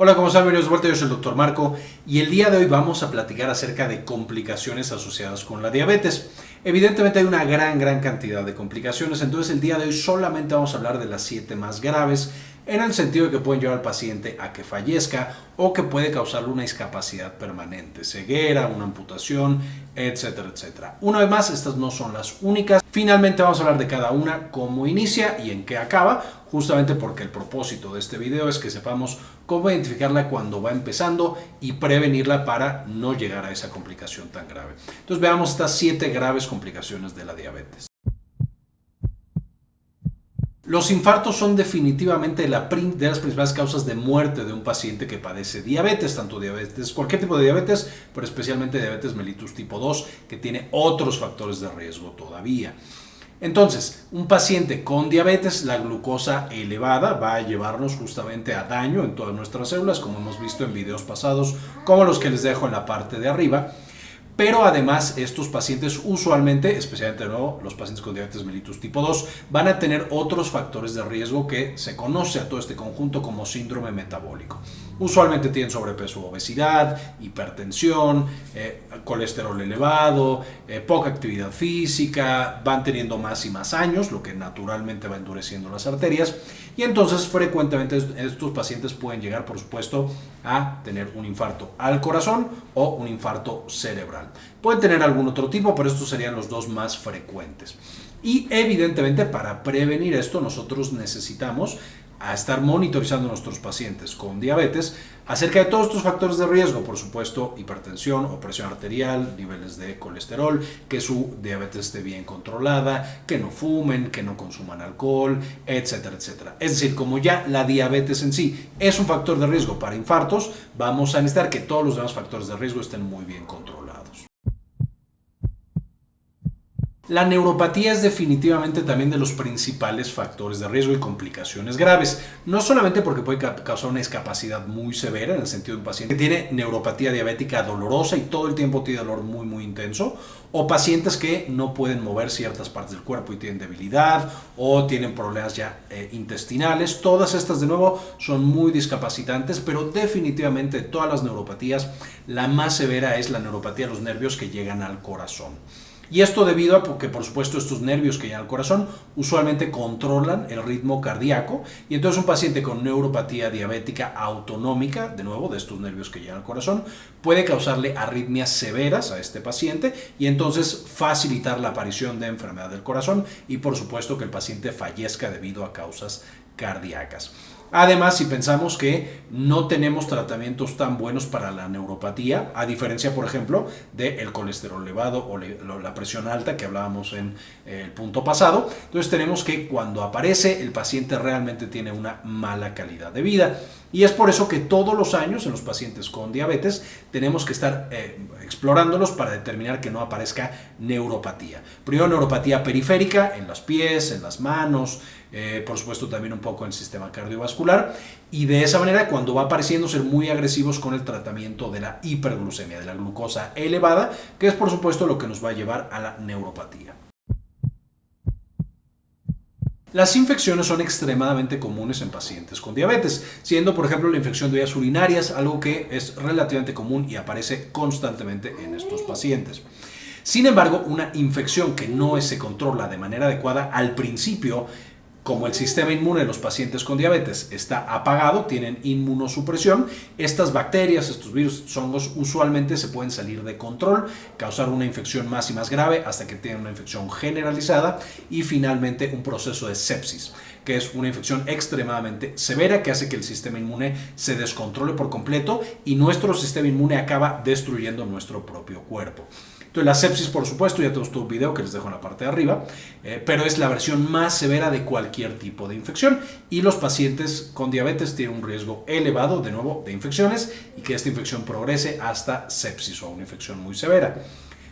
Hola, ¿cómo están? Bienvenidos de vuelta, yo soy el Dr. Marco y el día de hoy vamos a platicar acerca de complicaciones asociadas con la diabetes. Evidentemente hay una gran, gran cantidad de complicaciones, entonces el día de hoy solamente vamos a hablar de las 7 más graves en el sentido de que pueden llevar al paciente a que fallezca o que puede causarle una discapacidad permanente, ceguera, una amputación, etcétera, etcétera. Una vez más, estas no son las únicas. Finalmente vamos a hablar de cada una, cómo inicia y en qué acaba, justamente porque el propósito de este video es que sepamos cómo identificarla cuando va empezando y prevenirla para no llegar a esa complicación tan grave. Entonces veamos estas siete graves complicaciones de la diabetes. Los infartos son definitivamente de las principales causas de muerte de un paciente que padece diabetes, tanto diabetes, cualquier tipo de diabetes, pero especialmente diabetes mellitus tipo 2, que tiene otros factores de riesgo todavía. Entonces, un paciente con diabetes, la glucosa elevada va a llevarnos justamente a daño en todas nuestras células, como hemos visto en videos pasados, como los que les dejo en la parte de arriba. Pero además estos pacientes usualmente, especialmente nuevo los pacientes con diabetes mellitus tipo 2, van a tener otros factores de riesgo que se conoce a todo este conjunto como síndrome metabólico. Usualmente tienen sobrepeso obesidad, hipertensión, eh, colesterol elevado, eh, poca actividad física, van teniendo más y más años, lo que naturalmente va endureciendo las arterias. Y entonces frecuentemente estos pacientes pueden llegar, por supuesto, a tener un infarto al corazón o un infarto cerebral. Pueden tener algún otro tipo, pero estos serían los dos más frecuentes. Y evidentemente para prevenir esto nosotros necesitamos a estar monitorizando a nuestros pacientes con diabetes acerca de todos estos factores de riesgo, por supuesto, hipertensión o presión arterial, niveles de colesterol, que su diabetes esté bien controlada, que no fumen, que no consuman alcohol, etcétera, etcétera. Es decir, como ya la diabetes en sí es un factor de riesgo para infartos, vamos a necesitar que todos los demás factores de riesgo estén muy bien controlados. La neuropatía es definitivamente también de los principales factores de riesgo y complicaciones graves, no solamente porque puede causar una discapacidad muy severa en el sentido de un paciente que tiene neuropatía diabética dolorosa y todo el tiempo tiene dolor muy muy intenso, o pacientes que no pueden mover ciertas partes del cuerpo y tienen debilidad o tienen problemas ya eh, intestinales, todas estas de nuevo son muy discapacitantes, pero definitivamente todas las neuropatías, la más severa es la neuropatía de los nervios que llegan al corazón. Y esto debido a que, por supuesto, estos nervios que llegan al corazón usualmente controlan el ritmo cardíaco y entonces un paciente con neuropatía diabética autonómica, de nuevo, de estos nervios que llegan al corazón, puede causarle arritmias severas a este paciente y entonces facilitar la aparición de enfermedad del corazón y, por supuesto, que el paciente fallezca debido a causas cardíacas. Además, si pensamos que no tenemos tratamientos tan buenos para la neuropatía, a diferencia, por ejemplo, del colesterol elevado o la presión alta que hablábamos en eh, el punto pasado, entonces tenemos que cuando aparece el paciente realmente tiene una mala calidad de vida. Y es por eso que todos los años en los pacientes con diabetes tenemos que estar eh, explorándolos para determinar que no aparezca neuropatía. Primero neuropatía periférica en los pies, en las manos, eh, por supuesto también un poco en el sistema cardiovascular y de esa manera cuando va apareciendo ser muy agresivos con el tratamiento de la hiperglucemia, de la glucosa elevada, que es por supuesto lo que nos va a llevar a la neuropatía. Las infecciones son extremadamente comunes en pacientes con diabetes, siendo por ejemplo la infección de vías urinarias algo que es relativamente común y aparece constantemente en estos pacientes. Sin embargo, una infección que no se controla de manera adecuada al principio como el sistema inmune de los pacientes con diabetes está apagado, tienen inmunosupresión, estas bacterias, estos virus, estos hongos usualmente se pueden salir de control, causar una infección más y más grave hasta que tienen una infección generalizada y finalmente un proceso de sepsis, que es una infección extremadamente severa que hace que el sistema inmune se descontrole por completo y nuestro sistema inmune acaba destruyendo nuestro propio cuerpo. Entonces la sepsis, por supuesto, ya tenemos todo un video que les dejo en la parte de arriba, eh, pero es la versión más severa de cualquier tipo de infección y los pacientes con diabetes tienen un riesgo elevado, de nuevo, de infecciones y que esta infección progrese hasta sepsis o una infección muy severa.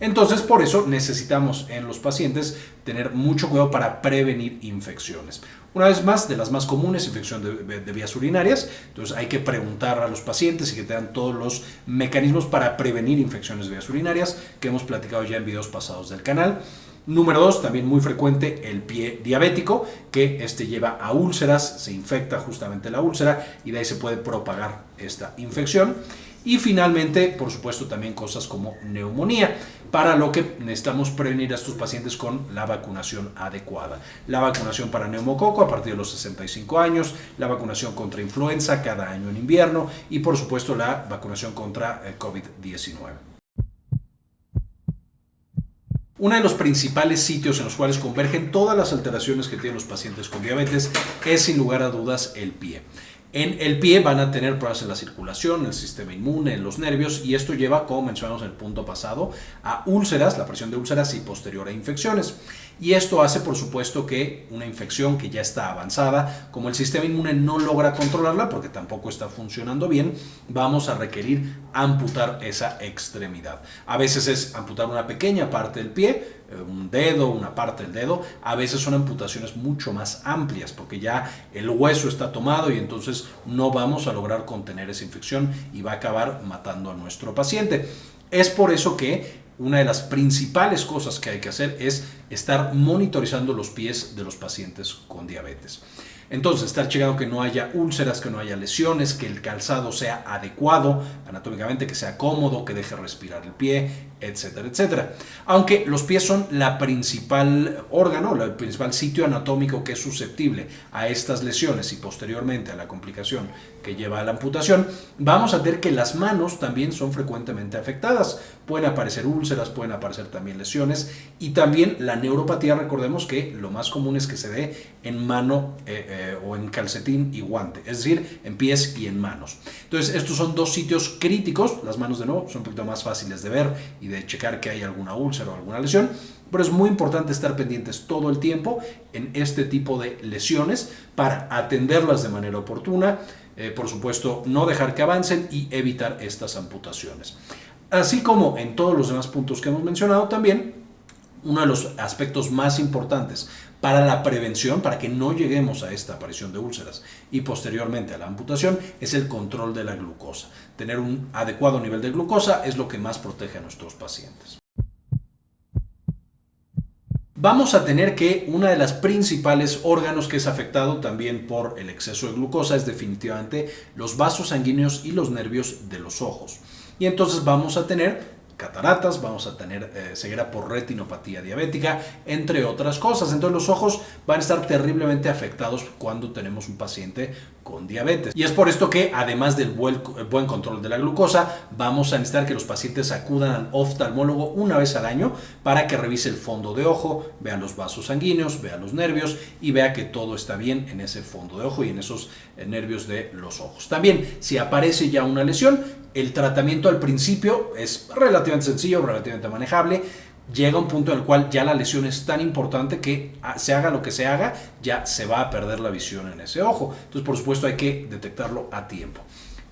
Entonces, por eso necesitamos en los pacientes tener mucho cuidado para prevenir infecciones. Una vez más, de las más comunes, infección de, vías urinarias. Entonces hay que preguntar a los pacientes y que tengan todos los mecanismos para prevenir infecciones de vías urinarias que hemos platicado ya en videos pasados del canal. Número dos, también muy frecuente, el pie diabético, que este lleva a úlceras, se infecta justamente la úlcera y de ahí se puede propagar esta infección. Y finalmente, por supuesto, también cosas como neumonía, para lo que necesitamos prevenir a estos pacientes con la vacunación adecuada. La vacunación para neumococo a partir de los 65 años, la vacunación contra influenza cada año en invierno y por supuesto la vacunación contra eh, COVID-19. Uno de los principales sitios en los cuales convergen todas las alteraciones que tienen los pacientes con diabetes es sin lugar a dudas el pie. En el pie van a tener problemas en la circulación, en el sistema inmune, en los nervios y esto lleva, como mencionamos en el punto pasado, a úlceras, la presión de úlceras y posterior a infecciones. Y esto hace, por supuesto, que una infección que ya está avanzada, como el sistema inmune no logra controlarla porque tampoco está funcionando bien, vamos a requerir amputar esa extremidad. A veces es amputar una pequeña parte del pie, un dedo, una parte del dedo, a veces son amputaciones mucho más amplias porque ya el hueso está tomado y entonces no vamos a lograr contener esa infección y va a acabar matando a nuestro paciente. Es por eso que una de las principales cosas que hay que hacer es estar monitorizando los pies de los pacientes con diabetes. Entonces, estar checando que no haya úlceras, que no haya lesiones, que el calzado sea adecuado anatómicamente, que sea cómodo, que deje respirar el pie, etcétera, etcétera. Aunque los pies son la principal órgano, el principal sitio anatómico que es susceptible a estas lesiones y posteriormente a la complicación que lleva a la amputación, vamos a ver que las manos también son frecuentemente afectadas. Pueden aparecer úlceras, pueden aparecer también lesiones y también la neuropatía, recordemos que lo más común es que se dé en mano eh, eh, o en calcetín y guante, es decir, en pies y en manos. Entonces, estos son dos sitios críticos, las manos de nuevo son un poquito más fáciles de ver y de checar que hay alguna úlcera o alguna lesión, pero es muy importante estar pendientes todo el tiempo en este tipo de lesiones para atenderlas de manera oportuna, eh, por supuesto no dejar que avancen y evitar estas amputaciones. Así como en todos los demás puntos que hemos mencionado también, uno de los aspectos más importantes para la prevención, para que no lleguemos a esta aparición de úlceras y posteriormente a la amputación, es el control de la glucosa. Tener un adecuado nivel de glucosa es lo que más protege a nuestros pacientes. Vamos a tener que una de las principales órganos que es afectado también por el exceso de glucosa es definitivamente los vasos sanguíneos y los nervios de los ojos. Y entonces vamos a tener cataratas, vamos a tener eh, ceguera por retinopatía diabética, entre otras cosas. Entonces los ojos van a estar terriblemente afectados cuando tenemos un paciente con diabetes. Y es por esto que además del buen, control de la glucosa, vamos a necesitar que los pacientes acudan al oftalmólogo una vez al año para que revise el fondo de ojo, vea los vasos sanguíneos, vea los nervios y vea que todo está bien en ese fondo de ojo y en esos eh, nervios de los ojos. También, si aparece ya una lesión, el tratamiento al principio es relativamente sencillo, relativamente manejable. Llega un punto en el cual ya la lesión es tan importante que ah, se haga lo que se haga, ya se va a perder la visión en ese ojo. Entonces, por supuesto, hay que detectarlo a tiempo.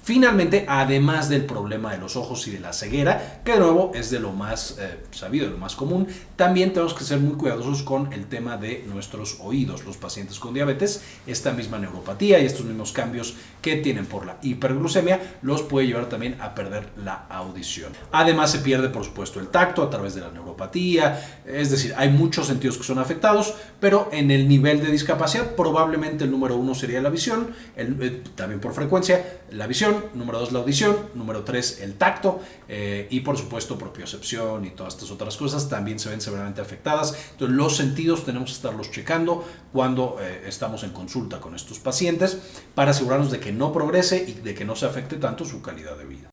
Finalmente, además del problema de los ojos y de la ceguera, que de nuevo es de lo más eh, sabido, de lo más común, también tenemos que ser muy cuidadosos con el tema de nuestros oídos. Los pacientes con diabetes, esta misma neuropatía y estos mismos cambios que tienen por la hiperglucemia, los puede llevar también a perder la audición. Además, se pierde, por supuesto, el tacto a través de la neuropatía, es decir, hay muchos sentidos que son afectados, pero en el nivel de discapacidad, probablemente el número uno sería la visión, eh, también por frecuencia, la visión número dos la audición, número tres el tacto eh, y por supuesto propiocepción y todas estas otras cosas también se ven severamente afectadas. Entonces los sentidos tenemos que estarlos checando cuando eh, estamos en consulta con estos pacientes para asegurarnos de que no progrese y de que no se afecte tanto su calidad de vida.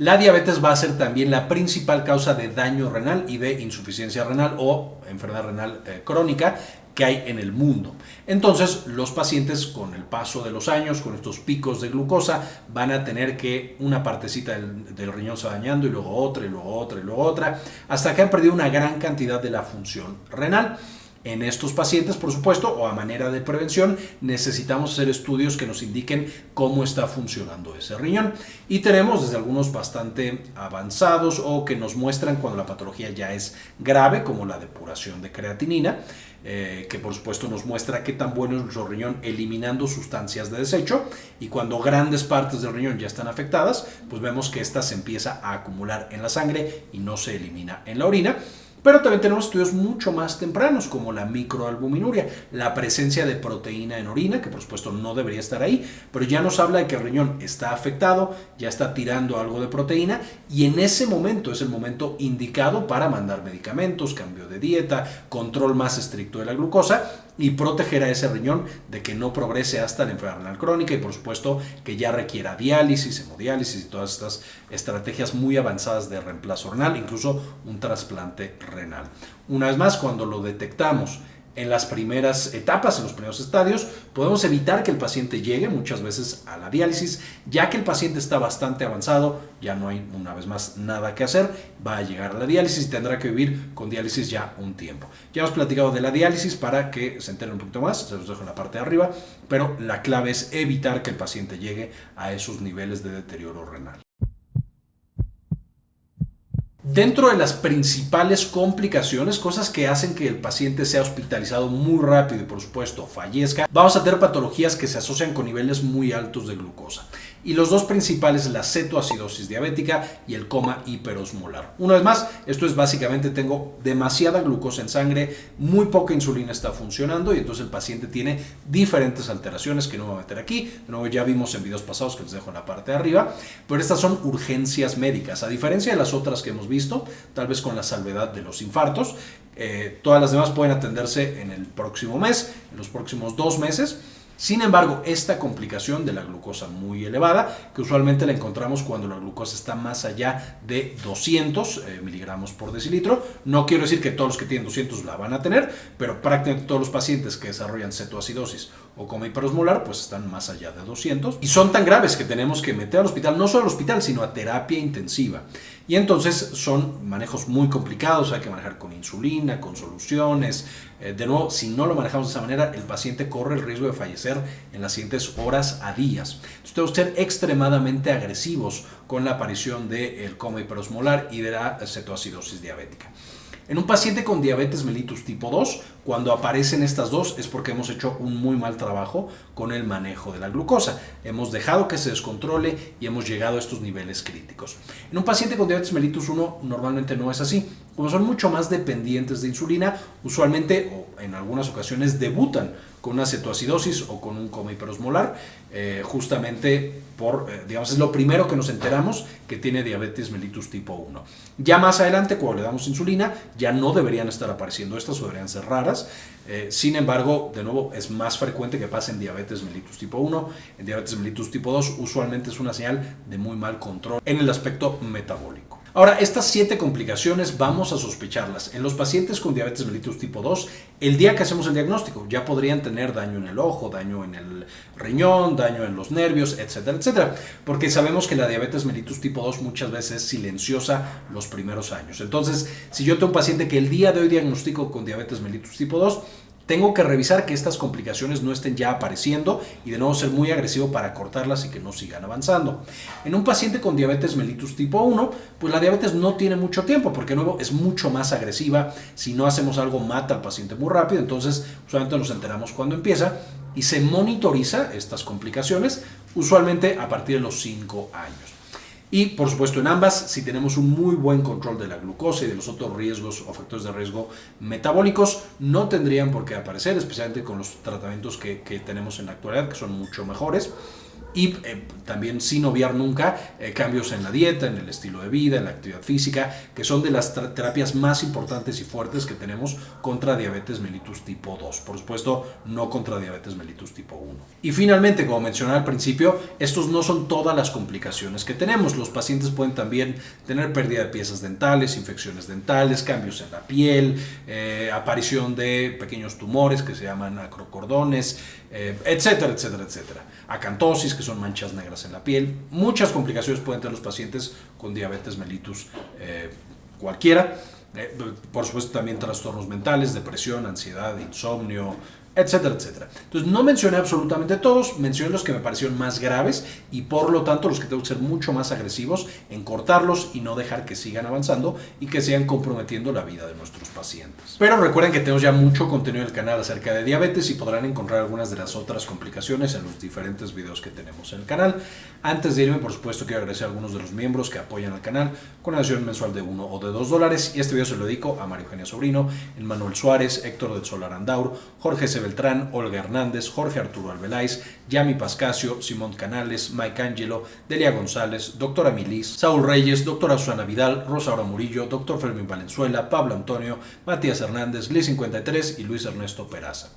La diabetes va a ser también la principal causa de daño renal y de insuficiencia renal o enfermedad renal eh, crónica que hay en el mundo. Entonces, los pacientes con el paso de los años, con estos picos de glucosa, van a tener que una partecita del, riñón se va dañando y luego otra y luego otra y luego otra, hasta que han perdido una gran cantidad de la función renal. En estos pacientes, por supuesto, o a manera de prevención, necesitamos hacer estudios que nos indiquen cómo está funcionando ese riñón. Y tenemos desde algunos bastante avanzados o que nos muestran cuando la patología ya es grave, como la depuración de creatinina, eh, que por supuesto nos muestra qué tan bueno es nuestro riñón eliminando sustancias de desecho y cuando grandes partes del riñón ya están afectadas, pues vemos que esta se empieza a acumular en la sangre y no se elimina en la orina. Pero también tenemos estudios mucho más tempranos, como la microalbuminuria, la presencia de proteína en orina, que por supuesto no debería estar ahí, pero ya nos habla de que el riñón está afectado, ya está tirando algo de proteína, y en ese momento es el momento indicado para mandar medicamentos, cambio de dieta, control más estricto de la glucosa, y proteger a ese riñón de que no progrese hasta la enfermedad renal crónica y por supuesto que ya requiera diálisis, hemodiálisis y todas estas estrategias muy avanzadas de reemplazo renal, incluso un trasplante renal. Una vez más, cuando lo detectamos en las primeras etapas, en los primeros estadios, podemos evitar que el paciente llegue muchas veces a la diálisis, ya que el paciente está bastante avanzado, ya no hay una vez más nada que hacer, va a llegar a la diálisis y tendrá que vivir con diálisis ya un tiempo. Ya hemos platicado de la diálisis para que se enteren un poquito más, se los dejo en la parte de arriba, pero la clave es evitar que el paciente llegue a esos niveles de deterioro renal. Dentro de las principales complicaciones, cosas que hacen que el paciente sea hospitalizado muy rápido y por supuesto fallezca, vamos a tener patologías que se asocian con niveles muy altos de glucosa. Y los dos principales, la cetoacidosis diabética y el coma hiperosmolar. Una vez más, esto es básicamente tengo demasiada glucosa en sangre, muy poca insulina está funcionando y entonces el paciente tiene diferentes alteraciones que no voy a meter aquí. De nuevo, ya vimos en videos pasados que les dejo en la parte de arriba, pero estas son urgencias médicas. A diferencia de las otras que hemos visto, tal vez con la salvedad de los infartos, eh, todas las demás pueden atenderse en el próximo mes, en los próximos dos meses. Sin embargo, esta complicación de la glucosa muy elevada, que usualmente la encontramos cuando la glucosa está más allá de 200 eh, miligramos por decilitro, no quiero decir que todos los que tienen 200 la van a tener, pero prácticamente todos los pacientes que desarrollan cetoacidosis o coma hiperosmolar, pues están más allá de 200 y son tan graves que tenemos que meter al hospital, no solo al hospital, sino a terapia intensiva. Y entonces son manejos muy complicados, hay que manejar con insulina, con soluciones. Eh, de nuevo, si no lo manejamos de esa manera, el paciente corre el riesgo de fallecer en las siguientes horas a días. Entonces tenemos que ser extremadamente agresivos con la aparición del coma hiperosmolar y de la cetoacidosis diabética. En un paciente con diabetes mellitus tipo 2, cuando aparecen estas dos es porque hemos hecho un muy mal trabajo con el manejo de la glucosa. Hemos dejado que se descontrole y hemos llegado a estos niveles críticos. En un paciente con diabetes mellitus 1 normalmente no es así. Como son mucho más dependientes de insulina, usualmente o en algunas ocasiones debutan con una cetoacidosis o con un coma hiperosmolar, eh, justamente por, eh, digamos, es lo primero que nos enteramos que tiene diabetes mellitus tipo 1. Ya más adelante, cuando le damos insulina, ya no deberían estar apareciendo estas o deberían ser raras. Eh, sin embargo, de nuevo, es más frecuente que pase en diabetes mellitus tipo 1. En diabetes mellitus tipo 2 usualmente es una señal de muy mal control en el aspecto metabólico. Ahora, estas siete complicaciones vamos a sospecharlas. En los pacientes con diabetes mellitus tipo 2, el día que hacemos el diagnóstico, ya podrían tener daño en el ojo, daño en el riñón, daño en los nervios, etcétera, etcétera. Porque sabemos que la diabetes mellitus tipo 2 muchas veces es silenciosa los primeros años. Entonces, si yo tengo un paciente que el día de hoy diagnostico con diabetes mellitus tipo 2, tengo que revisar que estas complicaciones no estén ya apareciendo y de nuevo ser muy agresivo para cortarlas y que no sigan avanzando. En un paciente con diabetes mellitus tipo 1, pues la diabetes no tiene mucho tiempo porque nuevo es mucho más agresiva. Si no hacemos algo mata al paciente muy rápido, entonces usualmente nos enteramos cuando empieza y se monitoriza estas complicaciones usualmente a partir de los 5 años. Y por supuesto en ambas, si tenemos un muy buen control de la glucosa y de los otros riesgos o factores de riesgo metabólicos, no tendrían por qué aparecer, especialmente con los tratamientos que, que tenemos en la actualidad, que son mucho mejores y eh, también sin obviar nunca eh, cambios en la dieta, en el estilo de vida, en la actividad física, que son de las terapias más importantes y fuertes que tenemos contra diabetes mellitus tipo 2. Por supuesto, no contra diabetes mellitus tipo 1. Y finalmente, como mencioné al principio, estos no son todas las complicaciones que tenemos. Los pacientes pueden también tener pérdida de piezas dentales, infecciones dentales, cambios en la piel, eh, aparición de pequeños tumores que se llaman acrocordones, etcétera, etcétera, etcétera. Acantosis, que son manchas negras en la piel. Muchas complicaciones pueden tener los pacientes con diabetes mellitus eh, cualquiera. Eh, por supuesto también trastornos mentales, depresión, ansiedad, insomnio, etcétera, etcétera. Entonces no mencioné absolutamente todos, mencioné los que me parecieron más graves y por lo tanto los que tengo que ser mucho más agresivos en cortarlos y no dejar que sigan avanzando y que sigan comprometiendo la vida de nuestros pacientes. Pero recuerden que tenemos ya mucho contenido en el canal acerca de diabetes y podrán encontrar algunas de las otras complicaciones en los diferentes videos que tenemos en el canal. Antes de irme, por supuesto, quiero agradecer a algunos de los miembros que apoyan al canal con una adición mensual de 1 o de 2 dólares y este video se lo dedico a Mario Eugenia Sobrino, Manuel Suárez, Héctor del Solar Andaur, Jorge C. Beltrán, Olga Hernández, Jorge Arturo Albeláis, Yami Pascasio, Simón Canales, Mike Angelo, Delia González, Doctora Milis, Saúl Reyes, Doctora Susana Vidal, Rosaura Murillo, Doctor Fermín Valenzuela, Pablo Antonio, Matías Hernández, Liz 53 y Luis Ernesto Peraza.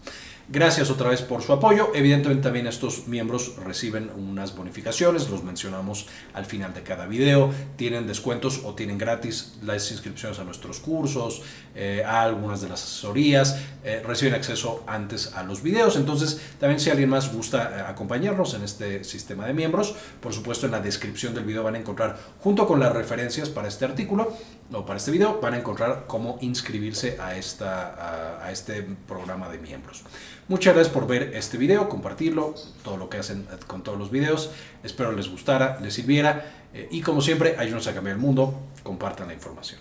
Gracias otra vez por su apoyo. Evidentemente también estos miembros reciben unas bonificaciones, los mencionamos al final de cada video. Tienen descuentos o tienen gratis las inscripciones a nuestros cursos, eh, a algunas de las asesorías, eh, reciben acceso antes a los videos. Entonces también si alguien más gusta eh, acompañarnos en este sistema de miembros, por supuesto en la descripción del video van a encontrar junto con las referencias para este artículo o para este video, van a encontrar cómo inscribirse a, esta, a este programa de miembros. Muchas gracias por ver este video, compartirlo, todo lo que hacen con todos los videos. Espero les gustara, les sirviera. Eh, y como siempre, ayúdenos a cambiar el mundo. Compartan la información.